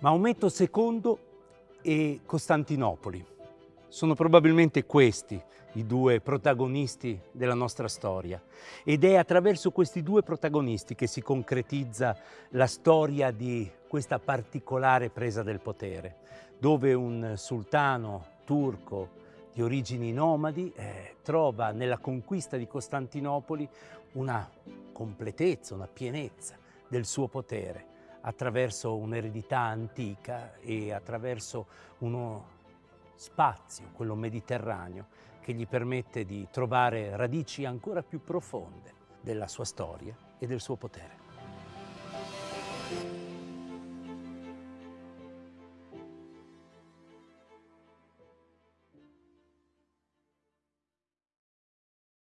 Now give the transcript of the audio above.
Maometto II e Costantinopoli. Sono probabilmente questi i due protagonisti della nostra storia ed è attraverso questi due protagonisti che si concretizza la storia di questa particolare presa del potere, dove un sultano turco di origini nomadi eh, trova nella conquista di Costantinopoli una completezza, una pienezza del suo potere attraverso un'eredità antica e attraverso uno spazio, quello mediterraneo, che gli permette di trovare radici ancora più profonde della sua storia e del suo potere.